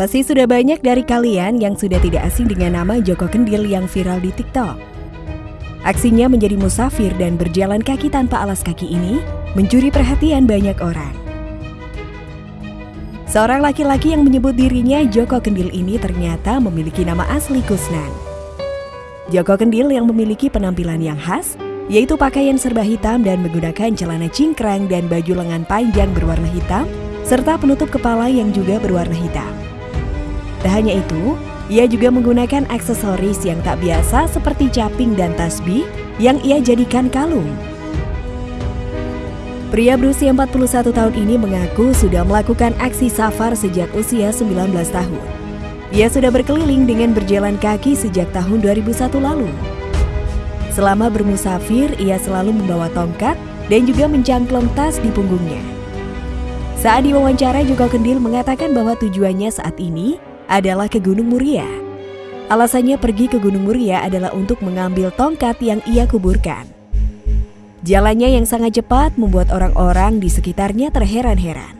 Pasti sudah banyak dari kalian yang sudah tidak asing dengan nama Joko Kendil yang viral di TikTok. Aksinya menjadi musafir dan berjalan kaki tanpa alas kaki ini mencuri perhatian banyak orang. Seorang laki-laki yang menyebut dirinya Joko Kendil ini ternyata memiliki nama asli Kusnan. Joko Kendil yang memiliki penampilan yang khas, yaitu pakaian serba hitam dan menggunakan celana cingkrang dan baju lengan panjang berwarna hitam, serta penutup kepala yang juga berwarna hitam. Tak hanya itu, ia juga menggunakan aksesoris yang tak biasa seperti caping dan tasbih yang ia jadikan kalung. Pria berusia 41 tahun ini mengaku sudah melakukan aksi safar sejak usia 19 tahun. Ia sudah berkeliling dengan berjalan kaki sejak tahun 2001 lalu. Selama bermusafir, ia selalu membawa tongkat dan juga mencangklong tas di punggungnya. Saat diwawancara, Joko Kendil mengatakan bahwa tujuannya saat ini adalah ke Gunung Muria. Alasannya pergi ke Gunung Muria adalah untuk mengambil tongkat yang ia kuburkan. Jalannya yang sangat cepat membuat orang-orang di sekitarnya terheran-heran.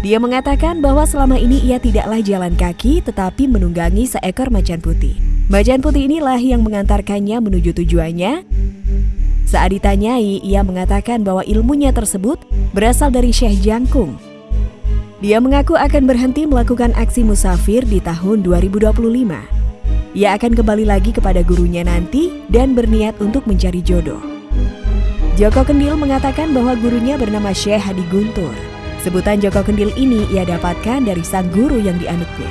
Dia mengatakan bahwa selama ini ia tidaklah jalan kaki tetapi menunggangi seekor macan putih. Macan putih inilah yang mengantarkannya menuju tujuannya. Saat ditanyai, ia mengatakan bahwa ilmunya tersebut berasal dari Syekh Jangkung dia mengaku akan berhenti melakukan aksi musafir di tahun 2025. Ia akan kembali lagi kepada gurunya nanti dan berniat untuk mencari jodoh. Joko Kendil mengatakan bahwa gurunya bernama Syekh Hadi Guntur. Sebutan Joko Kendil ini ia dapatkan dari sang guru yang dianutnya.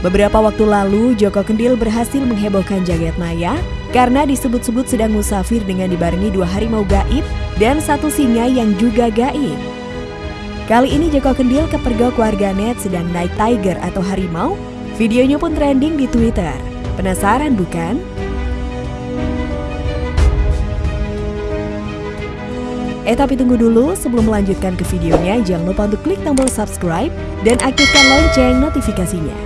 Beberapa waktu lalu, Joko Kendil berhasil menghebohkan jagat maya karena disebut-sebut sedang musafir dengan dibarengi dua harimau gaib dan satu singa yang juga gaib. Kali ini Joko Kendil kepergok warganet sedang naik tiger atau harimau. Videonya pun trending di Twitter. Penasaran bukan? Eh tapi tunggu dulu, sebelum melanjutkan ke videonya, jangan lupa untuk klik tombol subscribe dan aktifkan lonceng notifikasinya.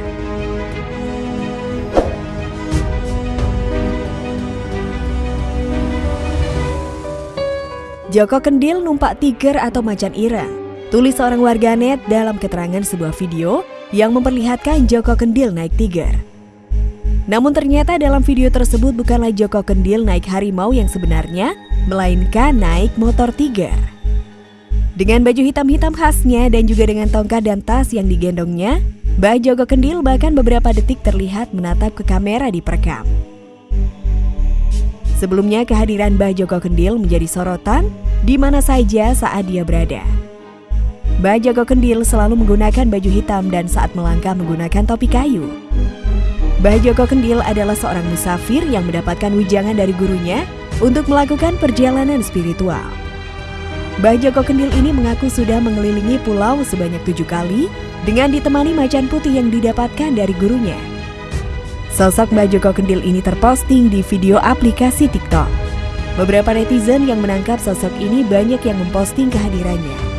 Joko Kendil numpak tiger atau macan ireng. Tulis seorang warganet dalam keterangan sebuah video yang memperlihatkan Joko Kendil naik tiger. Namun ternyata dalam video tersebut bukanlah Joko Kendil naik harimau yang sebenarnya, melainkan naik motor tiger. Dengan baju hitam-hitam khasnya dan juga dengan tongkat dan tas yang digendongnya, Mbah Joko Kendil bahkan beberapa detik terlihat menatap ke kamera di perekam. Sebelumnya kehadiran Mbah Joko Kendil menjadi sorotan di mana saja saat dia berada. Mbah Joko Kendil selalu menggunakan baju hitam dan saat melangkah menggunakan topi kayu. Mbah Joko Kendil adalah seorang musafir yang mendapatkan wijangan dari gurunya untuk melakukan perjalanan spiritual. Mbah Joko Kendil ini mengaku sudah mengelilingi pulau sebanyak tujuh kali dengan ditemani macan putih yang didapatkan dari gurunya. Sosok Mbah Joko Kendil ini terposting di video aplikasi TikTok. Beberapa netizen yang menangkap sosok ini banyak yang memposting kehadirannya.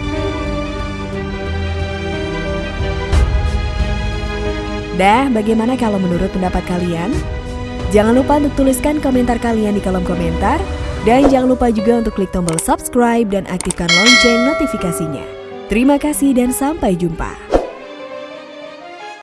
Dah, bagaimana kalau menurut pendapat kalian? Jangan lupa untuk tuliskan komentar kalian di kolom komentar. Dan jangan lupa juga untuk klik tombol subscribe dan aktifkan lonceng notifikasinya. Terima kasih dan sampai jumpa.